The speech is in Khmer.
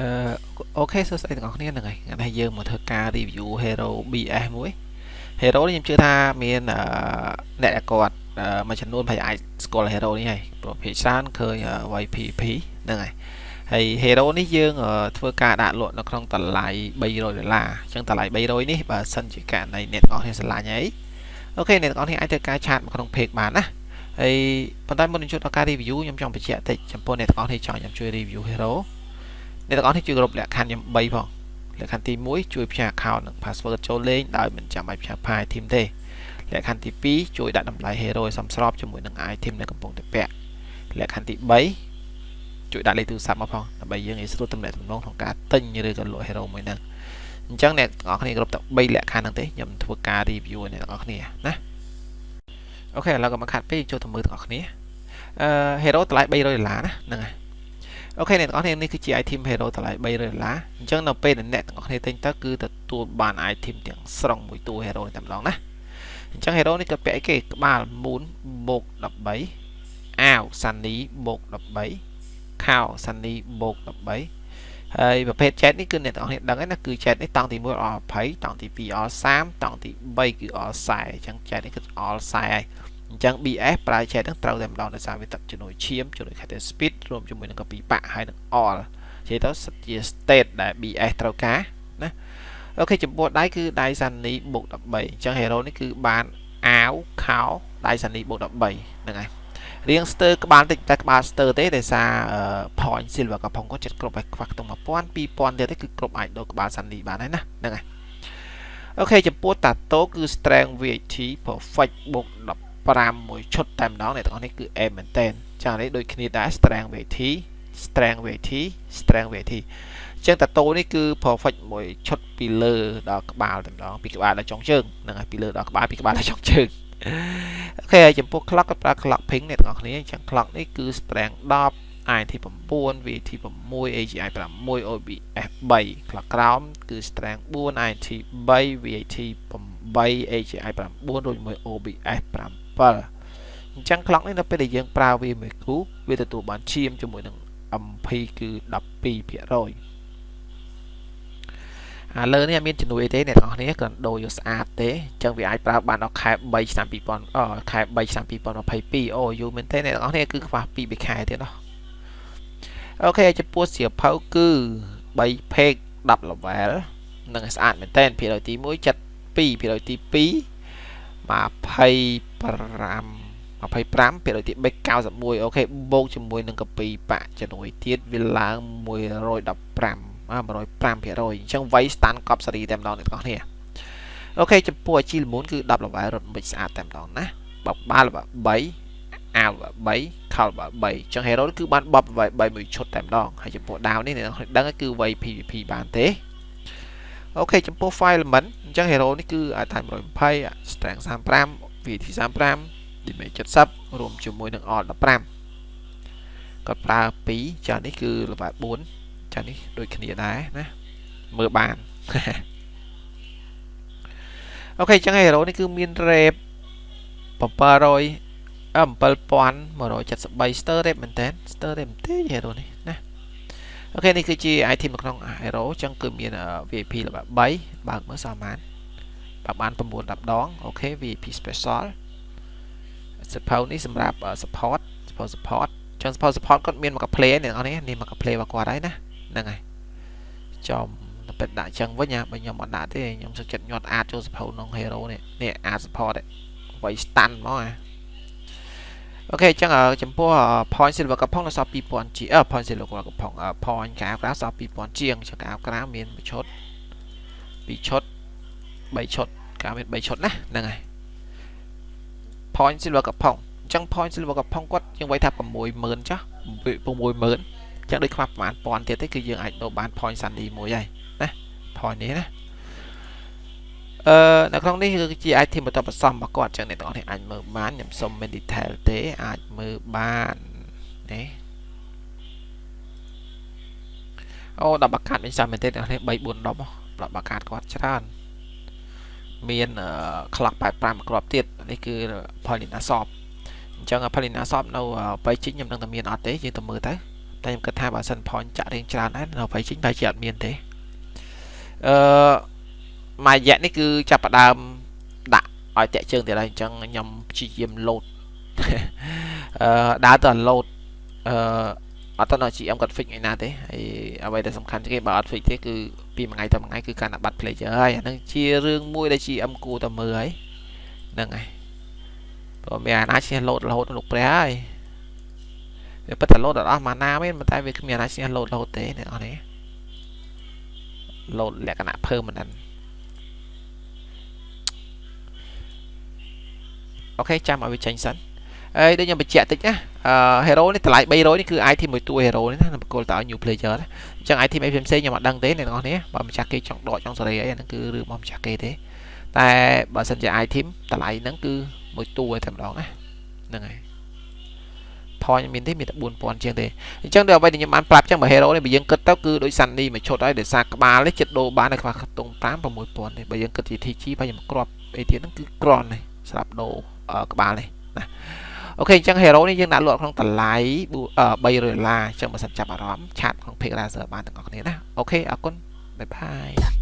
អឺ OK សួស្តីទាំងអស់គ្នាហ្នឹងហើយថ្ងៃនេះយើងមកធ្វើការ review Hero BS មួយ Hero នេះខ្ញុំជឿថាមានអ្នកដែលគាត់មួយចំនួនប្រហែលអាចស្គាល់ Hero នេះហើយព្រោះភាគច្រើនឃើញ YPP ហ្នឹងហើយហើយ Hero នេះយើងធ្វើការដាក់លក់នៅក្នុងតម្លៃ300ដុល្លារអញ្ចឹងតម្លៃ300នេះបើសិនជាករណីអ្នកទាំងអស់គ្នាស្រឡាញ់ហើយ OK អ្នកទាំងអស់គ្នាអាចធ្វើការ chat មកក្នុង page បានណាហើយប៉ុន្តែមុននឹងចូលដល់ការ review ខ្ញុំចង់បញ្ជាក់តិចចំពោះអ្នកទាំងអស់គ្នាចង់ខ្ញុំជួយ review Hero អ្នកទាំងអស់នេះជួយគ្រប់លក្ខខណ្ឌខ្ញុំ3ផងលក្ខខណ្ឌទី1ជួយផ្ញើ account និង password ចូលលេងដោយមិនចាំបាច់ផ្ញើ file item ទេលក្ខខណ្ឌទី2ជួយដាក់តម្លៃ hero ឲ្យសមស្របជាមួយនឹង item ដែលកំពុងតែពាក់លក្ខខណ្ឌទី3ជួយដាក់លេខទូរស័ព្ទមកផងដើម្បីយើងងាយស្រួលទំនាក់ទំនងក្នុងការទិញឬក៏លក់ hero មួយហ្នឹងអញ្ចឹងអ្នកទាំងអស់គ្នាគ្រប់តែ3លក្ខខណ្ឌហ្នឹងទេខ្ញុំធ្វើការ review អ្នកទាំងអស់គ្នាណាអូខេឥឡូវក៏មកខាត់ពេកចូលទៅមើលទាំងអស់គ្នាអឺ hero តម្លៃ300ដុល្លារណាហ្នឹងហើយ អូខេអ្នកទាំងអស់គ្នានេះគឺជា item hero តម្លៃ300ដុល្លារអញ្ចឹងនៅពេលដែលអ្នកទាំងអស់គ្នាទិញទៅគឺទទួលបាន item ទាំងស្រុងមួយតួ hero នេះតែម្ដងណាអញ្ចឹង hero នេះក៏ពាក់អីគេក្បាល moon បូក13អាវ sunny បូក13ខោ sunny បូក13ហើយប្រភេទ chat នេះគឺអ្នកទាំងអស់គ្នាដឹងហើយណាគឺ chat នេះតង់ទី1 all 20តង់ទី2 all 30តង់ទី3គឺ all 40អញ្ចឹង chat នេះគឺ all 40ហើយ អញ្ចឹង BS ប្រើ chat ហ្នឹងត្រូវតែម្ដងដោយសារវាទឹកជំនួយឈាមជំនួយ cache speed រួមជាមួយនឹង copy បាក់ហើយនឹង all និយាយទៅសិតជា state ដែល BS ត្រូវការណាអូខេចំពោះដៃគឺដៃសានីបូក13អញ្ចឹង hero នេះគឺបានអាវខោដៃសានីបូក13ហ្នឹងហើយរៀងស្ទើក្បាលតិចតែក្បាលស្ទើទេដោយសារ point silver កំប៉ុងគាត់ចិត្តគ្រប់ឲ្យខ្វះខ្ទង់1000 2000ទៀតទេគឺគ្រប់អាចដូរក្បាលសានីបានហើយណាហ្នឹងហើយអូខេចំពោះតាតូគឺ strength VAT perfect បូក10 5មួយឈុតតែម្ដងអ្នកទាំងអស់នេះគឺ A មែនតើចានេះដូចគ្នាដែរ strength VAT strength VAT strength VAT អញ្ចឹងតាតូនេះគឺ perfect មួយឈុតពីលើដល់ក្បាលតែម្ដងពីក្បាលដល់ចុងជើងហ្នឹងហើយពីលើដល់ក្បាលពីក្បាលដល់ចុងជើងអូខេហើយចំពោះ clock ក៏ប្រើ clock ping អ្នកទាំងអស់គ្នាអញ្ចឹង clock នេះគឺ strength 10 IT 9 VAT 6 AGI 6 OBS 3 clock ក្រោមគឺ strength 4 IT 3 VAT 8 AGI 9រួចជាមួយ OBS 5 7អញ្ចឹង clock នេះនៅពេលដែលយើងប្រើវាមួយគូវាទទួលបានឈាមជាមួយនឹង MP គឺ12%អាលើនេះអត់មានជំនួយអីទេអ្នកនរគ្នាគ្រាន់ដូរយកស្អាតទេអញ្ចឹងវាអាចប្រើបានដល់ខែ3ឆ្នាំ2000អខែ3ឆ្នាំ2022អូយូរមែនទេអ្នកនរគ្នាគឺខ្វះ2 3ខែទៀតណោះអូខេចំពោះសៀវភៅគឺ3 page 10 level នឹងស្អាតមែនតើភាគរយទី1 72ភាគរយទី2 20 25%ភាគរយទី3 91អូខេបូកជាមួយនឹងកពីបាក់ជំនួយទៀតវាឡើង115 105%អញ្ចឹងវ័យស្តាន់កប់សេរីតែម្ដងអ្នកទាំងអស់គ្នាអូខេចំពោះអាជីលមូនគឺ10លវ៉ែរត់មិនស្អាតតែម្ដងណាបបបាល់3អាវ3ខោ3អញ្ចឹង hero គឺបានបប3មួយឈុតតែម្ដងហើយចំពោះដាវនេះអ្នកដឹងគឺវ័យ PVP បានទេ អូខេចំពោះ file element អញ្ចឹង hero នេះគឺអាចថា120 strength 35 VAT 35 damage 70រួមជាមួយនឹង alt 15គាត់ប្រើ2ចានេះគឺ level 4ចានេះដូចគ្នាដែរណាមើលបានអូខេអញ្ចឹង hero នេះគឺមាន rep 700 7173 star rep មែនតើ star rep ទេ hero នេះណា អូខេនេះគឺជា item នៅក្នុង hero អញ្ចឹងគឺមាន VIP លេខ3បើកមើលសាមានបើបាន9 10ដងអូខេ VIP special support នេះសម្រាប់ support support support ចឹង support support គាត់មានមកកា play អ្នកនរនេះនេះមកកា play របស់គាត់ហើយណាហ្នឹងហើយចំទៅពេតដាក់ចឹងវិញណាបើខ្ញុំអត់ដាក់ទេខ្ញុំសុខចិត្តញាត់អាចចូល support ក្នុង hero នេះនេះអាច support ໄວ stand ហ្មងណា អូខេអញ្ចឹងចំពោះ point silver កំផុងនៅសល់2000ជាអឺ point silver កំផុង point កាវក្រៅសល់2000ជាងចង្កាវក្រៅមានមួយឈុតពីរឈុត3ឈុតកាមាន3ឈុតណាហ្នឹងហើយ point silver កំផុងអញ្ចឹង point silver កំផុងគាត់យើងវាយថា60000ចាស់60000អញ្ចឹងដូចខ្វះប្រហែលពាន់ទៀតទេគឺយើងអាចដូរបាន point sandy មួយហើយណា point នេះណា អឺនៅក្នុងនេះគឺជា item បន្តបន្សំរបស់គាត់អញ្ចឹងអ្នកទាំងអស់នេះអាចមើលបានខ្ញុំសុំមាន detail ទេអាចមើលបានណាអូដល់បាកាតវិញសាមែនទេអ្នកនេះ3 4 10ដល់បាកាតគាត់ច្រើនមាន clock 85គ្រាប់ទៀតនេះគឺ Polina Shop អញ្ចឹង Polina Shop នៅបៃជីខ្ញុំនឹងតែមានអត់ទេយើងទៅមើលទៅតែខ្ញុំគិតថាបើសិន point ចាក់រៀងច្រើនដែរនៅពេលចេញបែរជាអត់មានទេអឺ មួយរយៈនេះគឺចាប់ផ្ដើមដាក់ឲ្យតាក់ជើងទៀតហើយអញ្ចឹងខ្ញុំព្យាយាម load អឺដើរទៅ load អឺអត់តើ GM គាត់ fix ឯណាទេហើយអ្វីដែលសំខាន់ជាងគេបើអត់ fix ទេគឺពីមួយថ្ងៃទៅមួយថ្ងៃគឺការដាក់បាត់ player ហើយអានឹងជារឿងមួយដែល GM គួរតែមើលហើយហ្នឹងហើយព្រោះមានអាណាឈ្នះ load រហូតលោកព្រះហើយវាពិតតែ load អត់អស់ម៉ាណាមែនតែវាគ្មានអាណាឈ្នះ load រហូតទេអ្នកនរនេះ load លក្ខណៈ permanent អូខេចាំឲ្យវាចេញសិនហើយដូចខ្ញុំបញ្ជាក់តិចណាអឺ hero នេះតម្លៃ300នេះគឺ item មួយតួ hero នេះណាបកគលតឲ្យ new player ណាអញ្ចឹង item អីផ្សេងៗខ្ញុំអត់ដឹងទេអ្នកនរនេះបើម្ចាស់គេចង់ដកចង់សេរីអីអាហ្នឹងគឺរឿងរបស់ម្ចាស់គេទេតែបើសិនជា item តម្លៃហ្នឹងគឺមួយតួតែម្ដងណាហ្នឹងហើយ point មានទេមានតែ4000ជាងទេអញ្ចឹងដល់អ្វីដែលខ្ញុំបានប្រាប់ចឹងបើ hero នេះបើយើងគិតទៅគឺដូច Sunny មួយឈុតហើយដោយសារក្បាលនេះចិត្តដូរបានតែខ្វះខ្ទង់5 6000ទេបើយើងគិតជា TG បើខ្ញុំគ្រាប់អីទៀតហ្នឹងគឺក្រននេះសម្រាប់ដូរ ក្បាលនេះណាអូខេអញ្ចឹង hero នេះយើងដាក់លក់ក្នុងតម្លៃ300ដុល្លារអញ្ចឹងបើសិនចាប់អារម្មណ៍ឆាតក្នុង Pick Razer បានទាំងអស់គ្នាណាអូខេអរគុណបាយបាយ